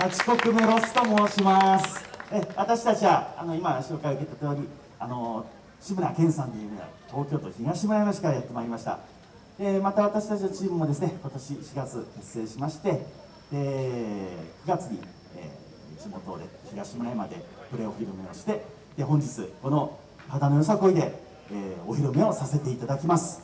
八国メロスと申します。え私たちはあの今紹介を受けた通りあの志村けんさんという東京都東村山市からやってまいりました。でまた私たちのチームもですね今年4月結成しましてで9月に、えー、地元で東村山でプレーお披露目をしてで本日この肌のよさこいで、えー、お披露目をさせていただきます。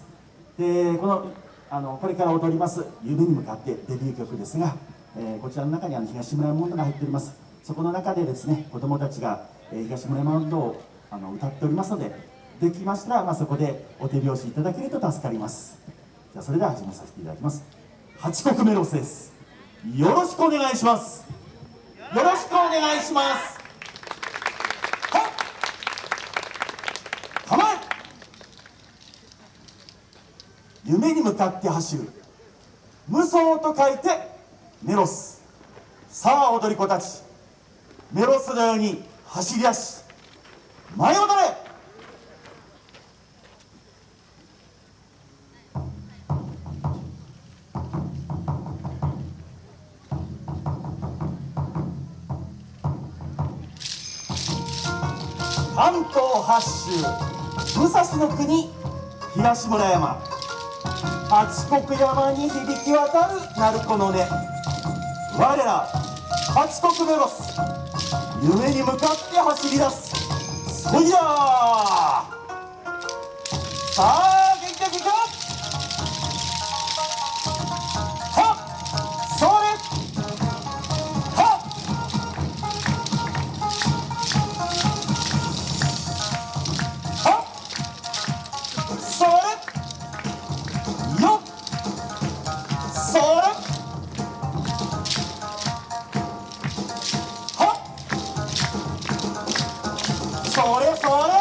でこのあのこれから踊ります夢に向かってデビュー曲ですがえー、こちらの中にあの東村山温度が入っております。そこの中でですね子どもたちが、えー、東村山温度をあの歌っておりますのでできましたら、まあ、そこでお手拍子いただけると助かります。じゃあそれでは始めさせていただきます。八国メロスです。よろしくお願いします。よろしくお願いします。はっ構え。夢に向かって走る。無双と書いてメロス。さあ踊り子たち。メロスのように走り出し前を踊れ。関東八州武蔵の国東村山。八国山に響き渡る鳴子の音。我ら八国メロス。夢に向かって走り出す。そいやさあそれそれ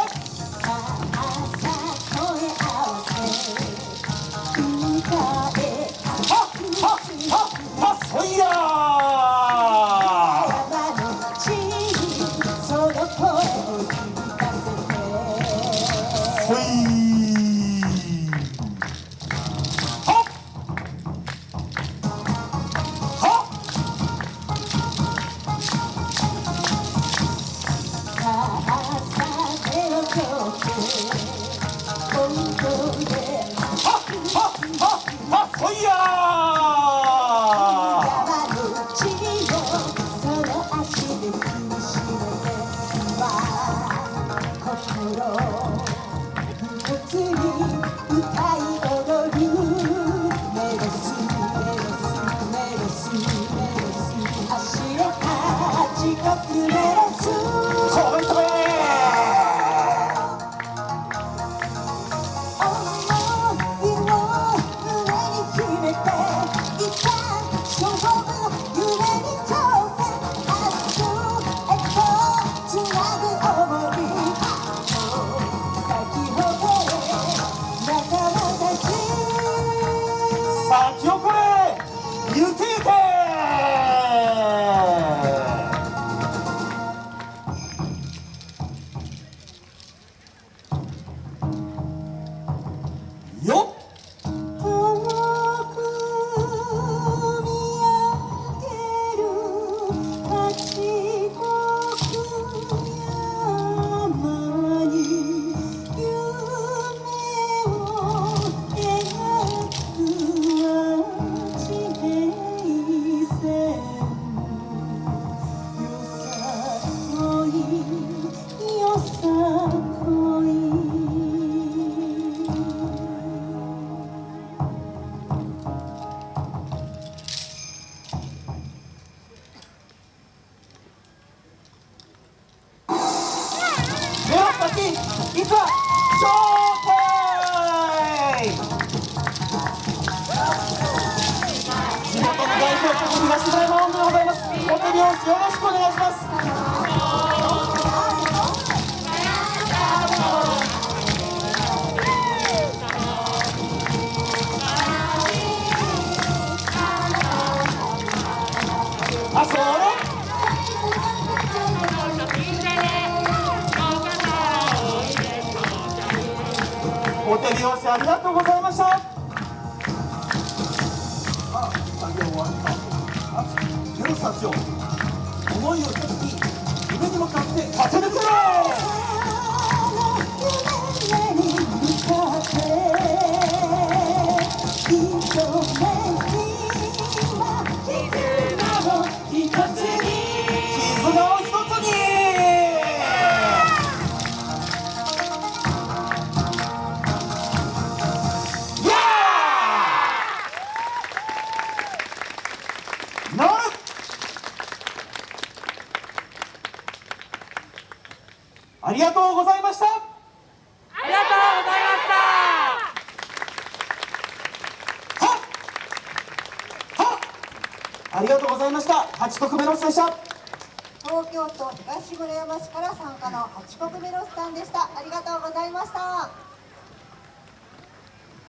próprio. 東村山温度でございますお手拍子よろしくお願いしますあそれお手拍子ありがとうございました。あ作業終わったゼロスタジオ思いを一つに夢に向かって駆け抜けろありがとうございました。ありがとうございました。はっ。はっ。ありがとうございました。8国目のスでした。東京都東村山市から参加の八国メロスさんでした。ありがとうございました